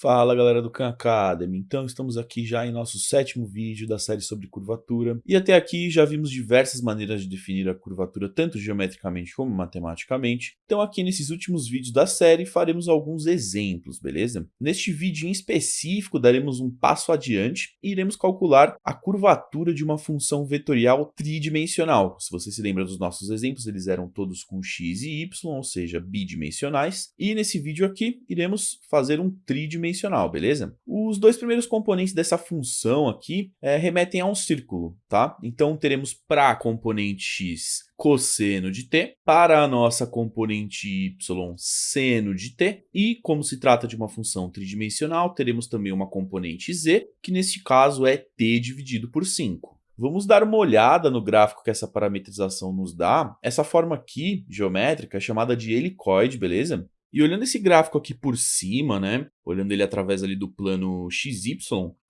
Fala galera do Khan Academy, então estamos aqui já em nosso sétimo vídeo da série sobre curvatura e até aqui já vimos diversas maneiras de definir a curvatura tanto geometricamente como matematicamente, então aqui nesses últimos vídeos da série faremos alguns exemplos, beleza? Neste vídeo em específico daremos um passo adiante e iremos calcular a curvatura de uma função vetorial tridimensional. Se você se lembra dos nossos exemplos, eles eram todos com x e y, ou seja, bidimensionais, e nesse vídeo aqui iremos fazer um tridimensional dimensional, beleza? Os dois primeiros componentes dessa função aqui é, remetem a um círculo, tá? Então teremos para a componente x cosseno de t, para a nossa componente y seno de t, e como se trata de uma função tridimensional, teremos também uma componente z, que neste caso é t dividido por 5. Vamos dar uma olhada no gráfico que essa parametrização nos dá. Essa forma aqui, geométrica, é chamada de helicoide, beleza? E olhando esse gráfico aqui por cima, né, olhando ele através ali do plano XY,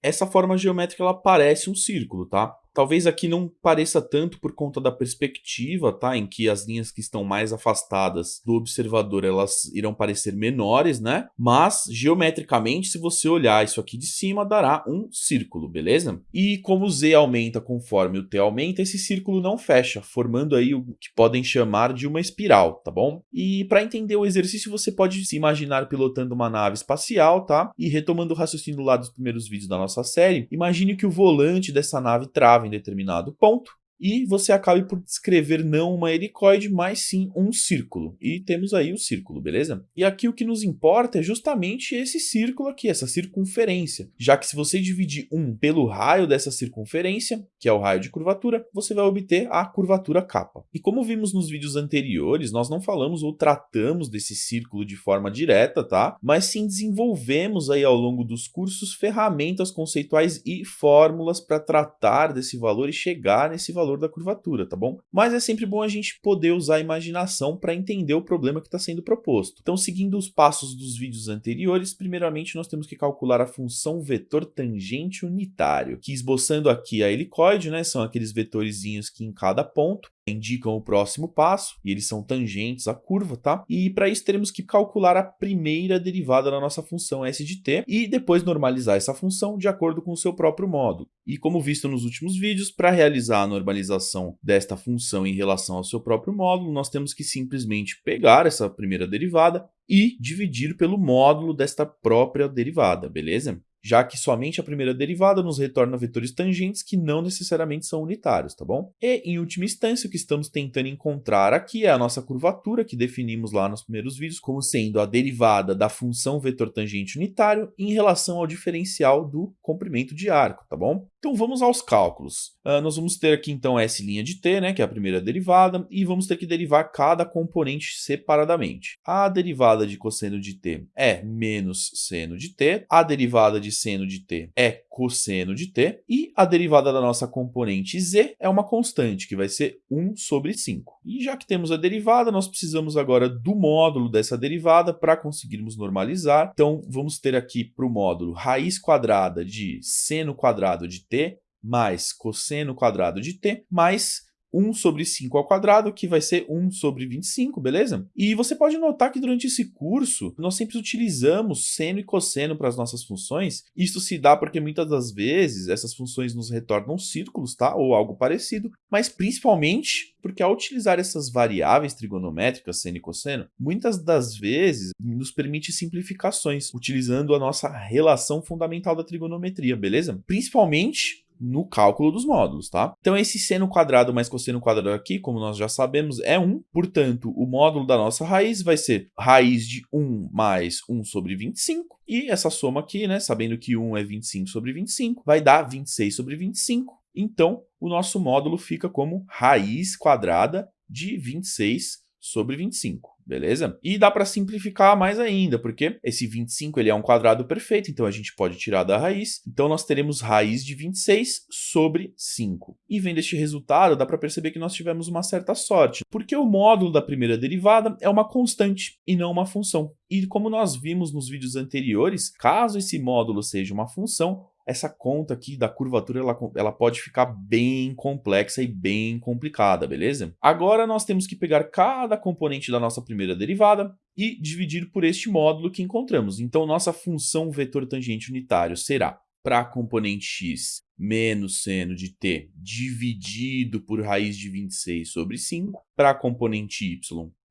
essa forma geométrica ela parece um círculo, tá? Talvez aqui não pareça tanto por conta da perspectiva, tá? Em que as linhas que estão mais afastadas do observador, elas irão parecer menores, né? Mas, geometricamente, se você olhar isso aqui de cima, dará um círculo, beleza? E como o z aumenta conforme o t aumenta, esse círculo não fecha, formando aí o que podem chamar de uma espiral, tá bom? E para entender o exercício, você pode se imaginar pilotando uma nave espacial, tá? E retomando o raciocínio lá dos primeiros vídeos da nossa série, imagine que o volante dessa nave trava em determinado ponto, e você acabe por descrever não uma helicoide, mas sim um círculo. E temos aí o círculo, beleza? E aqui o que nos importa é justamente esse círculo aqui, essa circunferência, já que se você dividir 1 pelo raio dessa circunferência, que é o raio de curvatura, você vai obter a curvatura capa. E como vimos nos vídeos anteriores, nós não falamos ou tratamos desse círculo de forma direta, tá? Mas sim desenvolvemos aí ao longo dos cursos ferramentas conceituais e fórmulas para tratar desse valor e chegar nesse valor valor da curvatura, tá bom? Mas é sempre bom a gente poder usar a imaginação para entender o problema que está sendo proposto. Então, seguindo os passos dos vídeos anteriores, primeiramente nós temos que calcular a função vetor tangente unitário, que esboçando aqui a helicoide, né, são aqueles vetorzinhos que em cada ponto indicam o próximo passo, e eles são tangentes à curva, tá? E para isso teremos que calcular a primeira derivada da nossa função s de t, e depois normalizar essa função de acordo com o seu próprio módulo. E como visto nos últimos vídeos, para realizar a normalização desta função em relação ao seu próprio módulo, nós temos que simplesmente pegar essa primeira derivada e dividir pelo módulo desta própria derivada, beleza? Já que somente a primeira derivada nos retorna vetores tangentes que não necessariamente são unitários, tá bom? E, em última instância, o que estamos tentando encontrar aqui é a nossa curvatura, que definimos lá nos primeiros vídeos, como sendo a derivada da função vetor tangente unitário em relação ao diferencial do comprimento de arco, tá bom? Então vamos aos cálculos. Uh, nós vamos ter aqui então S' de t, né, que é a primeira derivada, e vamos ter que derivar cada componente separadamente. A derivada de cosseno de t é menos seno de t, a derivada de seno de t é cosseno de t, e a derivada da nossa componente z é uma constante, que vai ser 1 sobre 5. E já que temos a derivada, nós precisamos agora do módulo dessa derivada para conseguirmos normalizar. Então vamos ter aqui para o módulo raiz quadrada de seno quadrado de t mais cosseno quadrado de t mais 1 sobre 5 ao quadrado, que vai ser 1 sobre 25, beleza? E você pode notar que durante esse curso, nós sempre utilizamos seno e cosseno para as nossas funções. Isso se dá porque muitas das vezes essas funções nos retornam círculos, tá? Ou algo parecido, mas principalmente porque ao utilizar essas variáveis trigonométricas, seno e cosseno, muitas das vezes nos permite simplificações, utilizando a nossa relação fundamental da trigonometria, beleza? Principalmente no cálculo dos módulos, tá? Então, esse seno quadrado mais cosseno quadrado aqui, como nós já sabemos, é 1. Portanto, o módulo da nossa raiz vai ser raiz de 1 mais 1 sobre 25. E essa soma aqui, né, sabendo que 1 é 25 sobre 25, vai dar 26 sobre 25. Então, o nosso módulo fica como raiz quadrada de 26 sobre 25 beleza? E dá para simplificar mais ainda, porque esse 25 ele é um quadrado perfeito, então a gente pode tirar da raiz. Então nós teremos raiz de 26 sobre 5. E vendo este resultado, dá para perceber que nós tivemos uma certa sorte, porque o módulo da primeira derivada é uma constante e não uma função. E como nós vimos nos vídeos anteriores, caso esse módulo seja uma função, essa conta aqui da curvatura ela, ela pode ficar bem complexa e bem complicada, beleza? Agora nós temos que pegar cada componente da nossa primeira derivada e dividir por este módulo que encontramos. Então, nossa função vetor tangente unitário será para a componente x menos seno de t dividido por raiz de 26 sobre 5, para a componente y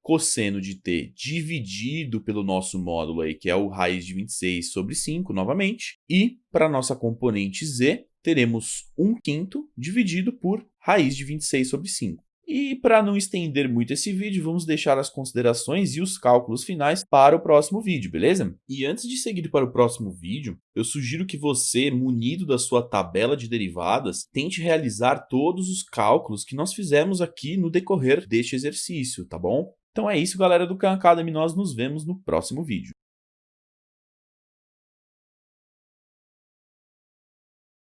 cosseno de t dividido pelo nosso módulo aí, que é o raiz de 26 sobre 5, novamente. E para nossa componente z, teremos 1 quinto dividido por raiz de 26 sobre 5. E para não estender muito esse vídeo, vamos deixar as considerações e os cálculos finais para o próximo vídeo, beleza? E antes de seguir para o próximo vídeo, eu sugiro que você, munido da sua tabela de derivadas, tente realizar todos os cálculos que nós fizemos aqui no decorrer deste exercício, tá bom? Então é isso, galera do Khan Academy, nós nos vemos no próximo vídeo.